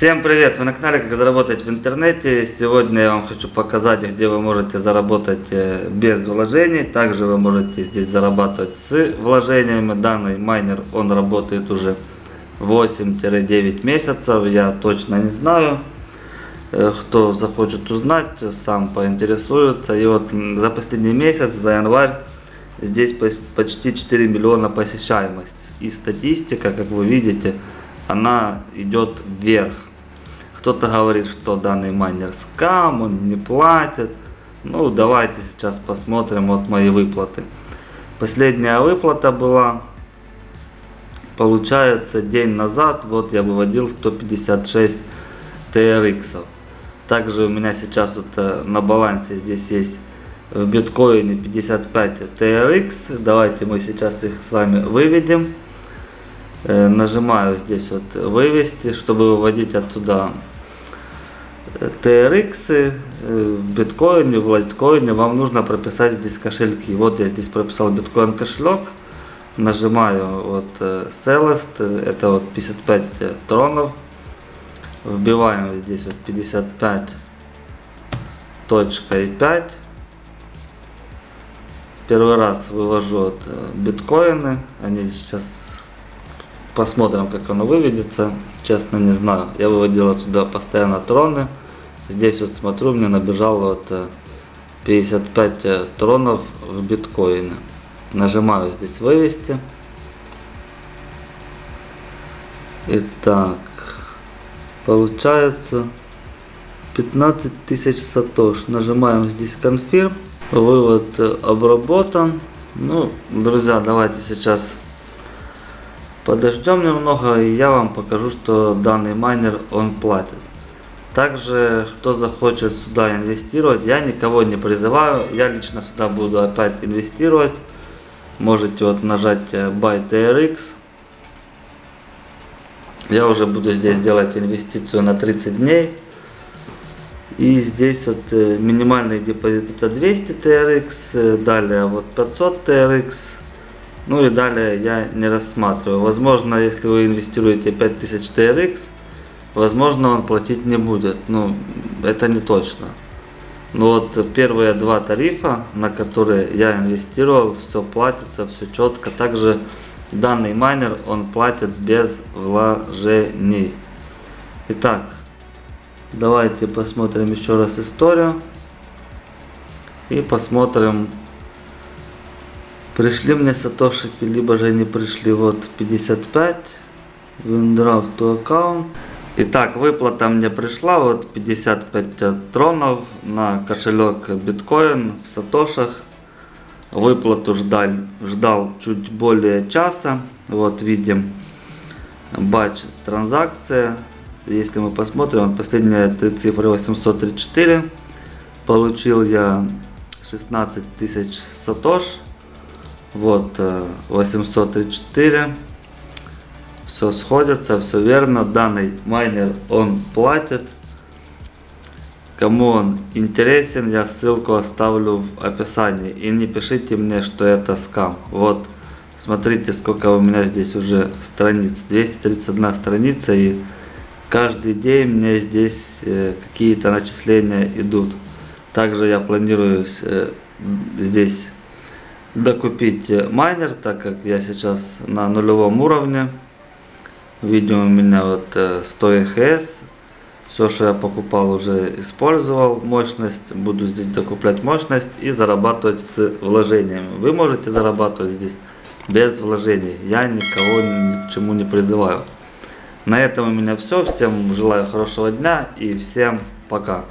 Всем привет! Вы на канале Как заработать в интернете. Сегодня я вам хочу показать, где вы можете заработать э, без вложений. Также вы можете здесь зарабатывать с вложениями. Данный майнер, он работает уже 8-9 месяцев. Я точно не знаю. Э, кто захочет узнать, сам поинтересуется. И вот за последний месяц, за январь, здесь почти 4 миллиона посещаемости. И статистика, как вы видите, она идет вверх. Кто-то говорит, что данный майнер скам, он не платит. Ну, давайте сейчас посмотрим вот мои выплаты. Последняя выплата была, получается, день назад, вот я выводил 156 TRX. Также у меня сейчас вот э, на балансе здесь есть в биткоине 55 TRX. Давайте мы сейчас их с вами выведем. Э, нажимаю здесь вот вывести, чтобы выводить оттуда TRX э, в биткоине, в лайткоине. Вам нужно прописать здесь кошельки. Вот я здесь прописал биткоин кошелек. Нажимаю вот э, Celeste, это вот 55 тронов. Вбиваем здесь вот 55 точка и 5 первый раз вывожу вот биткоины они сейчас Посмотрим, как оно выведется. Честно, не знаю. Я выводил отсюда постоянно троны. Здесь вот смотрю, мне набежало вот 55 э, э, тронов в биткоине. Нажимаю здесь вывести. Итак, получается 15 тысяч сатош. Нажимаем здесь конфирм. Вывод э, обработан. Ну, друзья, давайте сейчас Подождем немного и я вам покажу, что данный майнер он платит. Также, кто захочет сюда инвестировать, я никого не призываю. Я лично сюда буду опять инвестировать. Можете вот нажать э, Buy TRX. Я уже буду здесь делать инвестицию на 30 дней. И здесь вот э, минимальный депозит это 200 TRX. Э, далее вот 500 TRX. Ну и далее я не рассматриваю. Возможно, если вы инвестируете 5000 TRX, возможно он платить не будет. Ну, это не точно. Но вот первые два тарифа, на которые я инвестировал, все платится, все четко. Также данный майнер, он платит без вложений. Итак, давайте посмотрим еще раз историю. И посмотрим Пришли мне сатошики, либо же они пришли вот 55. Windraft to account. Итак, выплата мне пришла, вот 55 тронов на кошелек биткоин в сатошах. Выплату ждал, ждал чуть более часа. Вот видим батч транзакция. Если мы посмотрим, последние три цифры 834. Получил я 16 тысяч сатош. Вот 834. Э, все сходится, все верно. Данный майнер он платит. Кому он интересен, я ссылку оставлю в описании. И не пишите мне, что это скам. Вот, смотрите, сколько у меня здесь уже страниц. 231 страница. И каждый день мне здесь э, какие-то начисления идут. Также я планирую э, здесь докупить майнер, так как я сейчас на нулевом уровне. Видео у меня вот 100 э, ЭХС. Все, что я покупал, уже использовал мощность. Буду здесь докуплять мощность и зарабатывать с вложениями. Вы можете зарабатывать здесь без вложений. Я никого ни к чему не призываю. На этом у меня все. Всем желаю хорошего дня и всем пока.